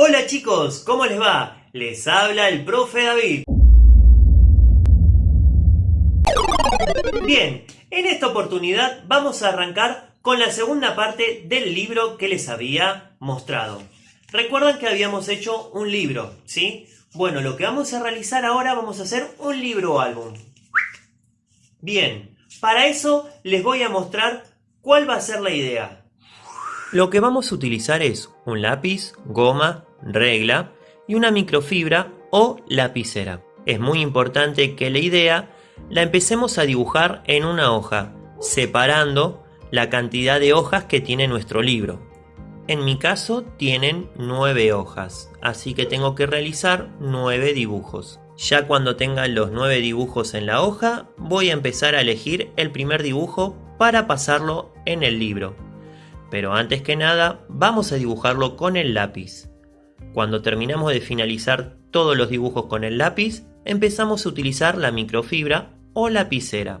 Hola chicos, ¿cómo les va? Les habla el profe David. Bien, en esta oportunidad vamos a arrancar con la segunda parte del libro que les había mostrado. Recuerdan que habíamos hecho un libro, ¿sí? Bueno, lo que vamos a realizar ahora vamos a hacer un libro álbum. Bien, para eso les voy a mostrar cuál va a ser la idea. Lo que vamos a utilizar es un lápiz, goma, regla y una microfibra o lapicera. Es muy importante que la idea la empecemos a dibujar en una hoja, separando la cantidad de hojas que tiene nuestro libro. En mi caso tienen 9 hojas, así que tengo que realizar 9 dibujos. Ya cuando tenga los 9 dibujos en la hoja, voy a empezar a elegir el primer dibujo para pasarlo en el libro. Pero antes que nada, vamos a dibujarlo con el lápiz. Cuando terminamos de finalizar todos los dibujos con el lápiz, empezamos a utilizar la microfibra o lapicera.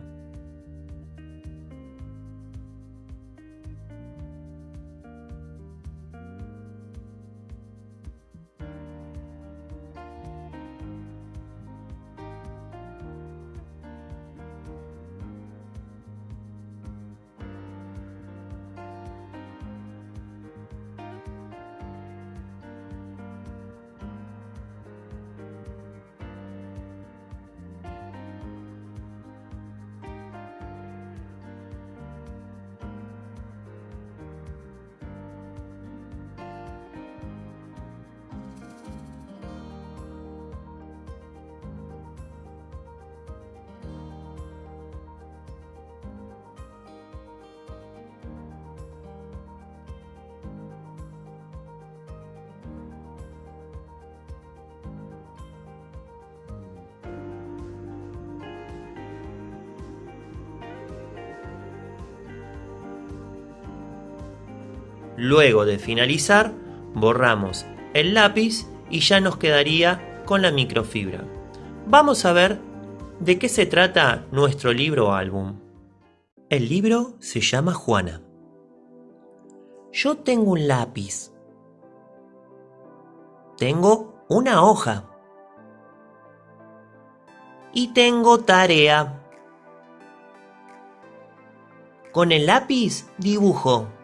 Luego de finalizar, borramos el lápiz y ya nos quedaría con la microfibra. Vamos a ver de qué se trata nuestro libro álbum. El libro se llama Juana. Yo tengo un lápiz. Tengo una hoja. Y tengo tarea. Con el lápiz dibujo.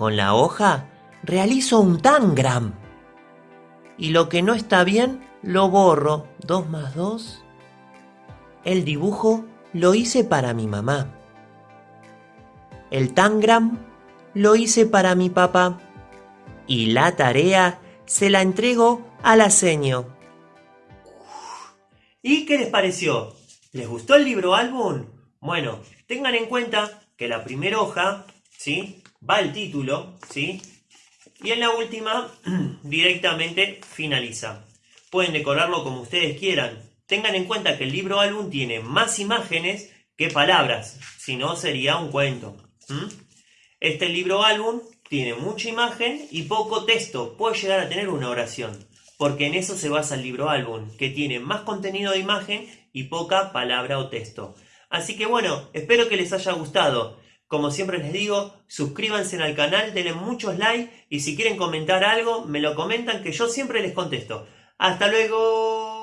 Con la hoja realizo un tangram. Y lo que no está bien lo borro. 2 más 2. El dibujo lo hice para mi mamá. El tangram lo hice para mi papá. Y la tarea se la entrego a la seño. ¿Y qué les pareció? ¿Les gustó el libro álbum? Bueno, tengan en cuenta que la primera hoja, ¿sí? Va el título, ¿sí? Y en la última directamente finaliza. Pueden decorarlo como ustedes quieran. Tengan en cuenta que el libro álbum tiene más imágenes que palabras, si no sería un cuento. Este libro álbum tiene mucha imagen y poco texto, puede llegar a tener una oración, porque en eso se basa el libro álbum, que tiene más contenido de imagen y poca palabra o texto. Así que bueno, espero que les haya gustado. Como siempre les digo, suscríbanse al canal, denle muchos likes y si quieren comentar algo, me lo comentan que yo siempre les contesto. ¡Hasta luego!